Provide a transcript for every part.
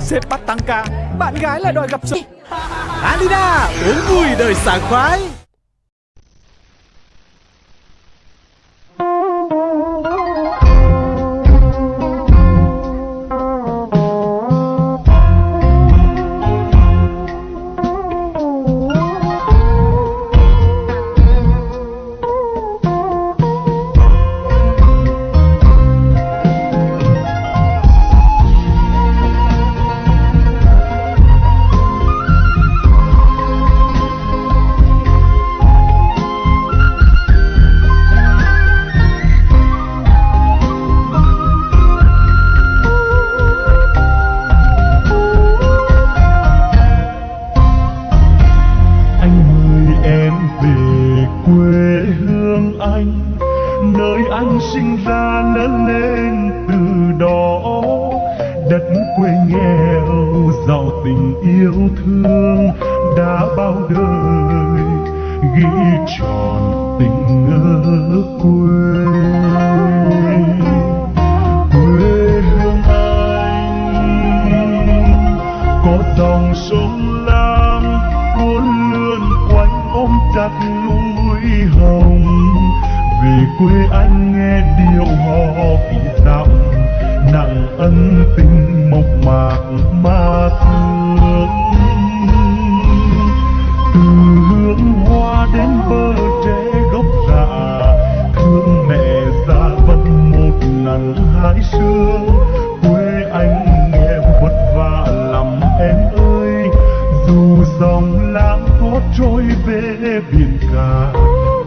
Sếp bắt tăng ca, Bạn gái lại đòi gặp sự. Alina, Uống vui đời sảng khoái sinh ra lớn lên từ đó. Đất quê nghèo, giàu tình yêu thương đã bao đời, ghi tròn tình ở quê tình mộc mạc mà thương từ hướng hoa đến bờ tre gốc già thương mẹ già vẫn một nắng hai sương quê anh nghèo vất vả lắm em ơi, dù dòng lãng có trôi về biển cả,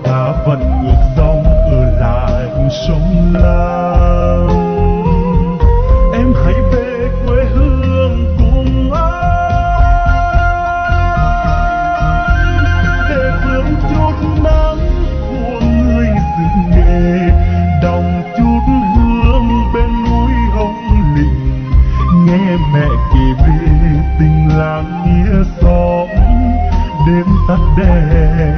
ta vẫn ngược dòng ở lại sông la. A day.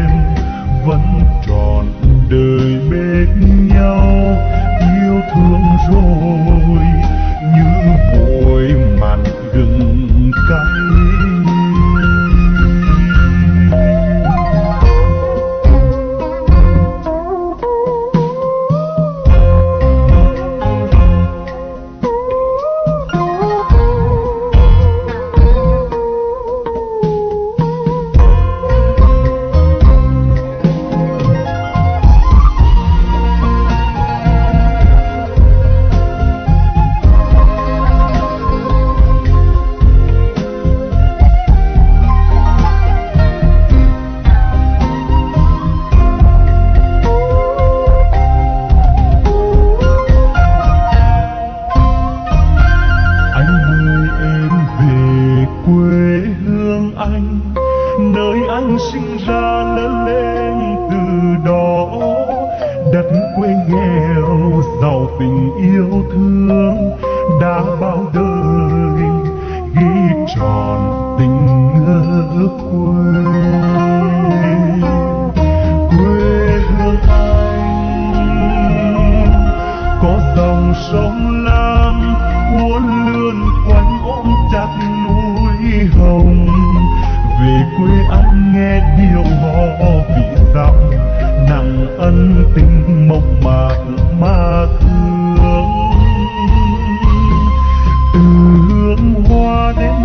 Quê hương anh, nơi anh sinh ra lớn lên từ đó. Đất quê nghèo, giàu tình yêu thương, đã bao đời ghi tròn tình ở quê. Quê hương anh, có dòng sông hồng. Về quê anh nghe điệu hò vị dặm nặng ân tình mộc mạc mà thương. Từ hương hoa đến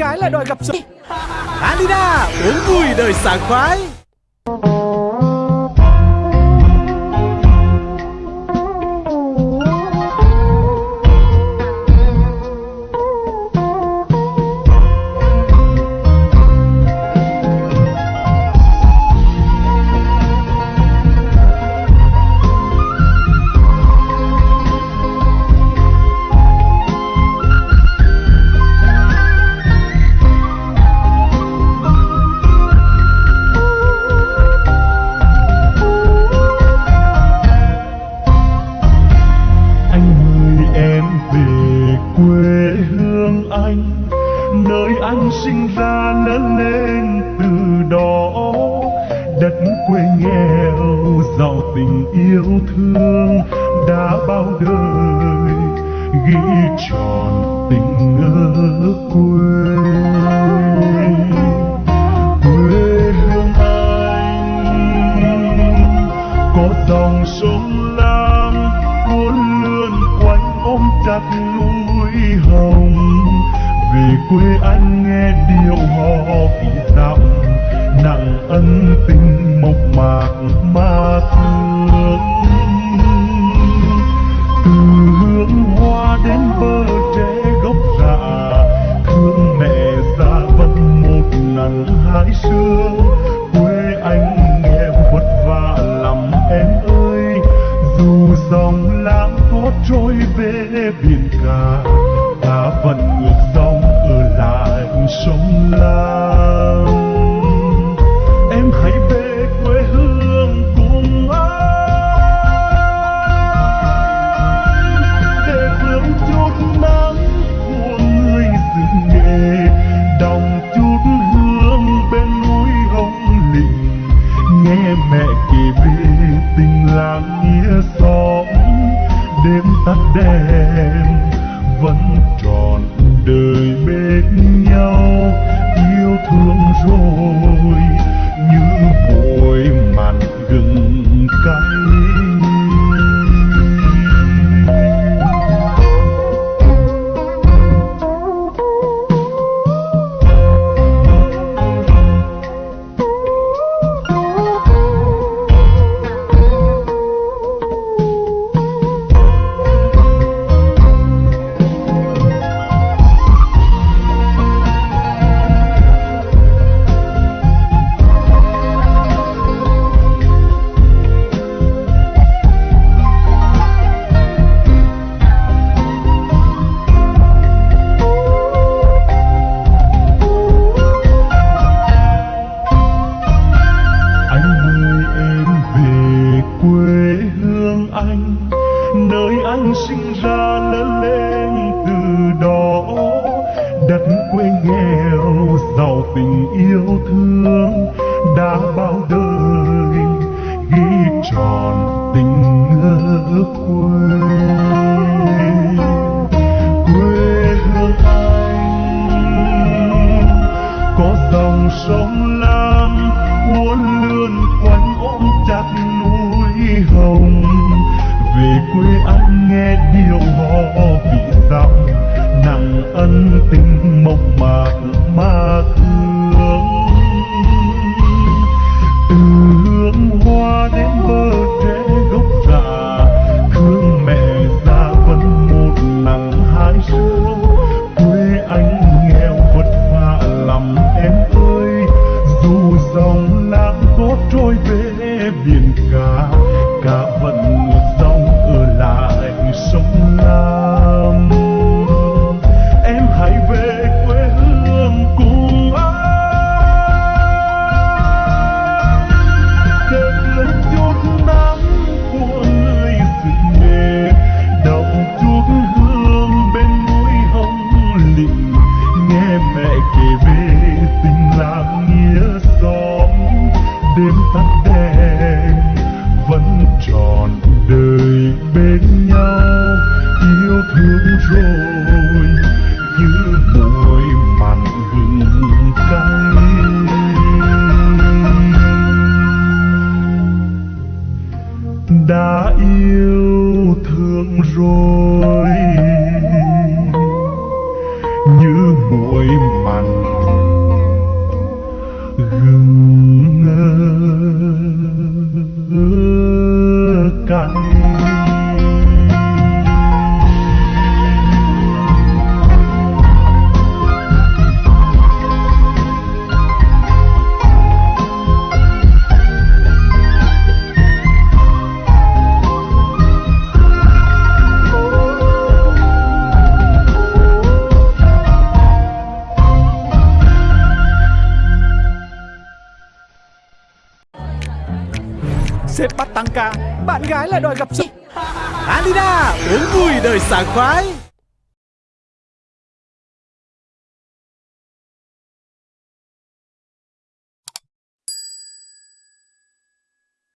gái lại đòi gặp rồi Alina uống vui đời sảng khoái. Nơi anh sinh ra lớn lên từ đó, đất quê nghèo, giàu tình yêu thương đã bao đời, ghi tròn tình ở quê. Quê hương anh có dòng sông lam, cuốn lượn quanh ôm chặt núi hồng về quê anh nghe điệu hò vì dặm nặng ân tình mộc mạc mà thương từ hương hoa đến bờ tre gốc rạ. Thương mẹ già vẫn một nắng hai sương. Ở bien Sếp bắt tăng ca. Bạn gái lại đòi gặp sự Alina, Uống vui đời sảng khoái.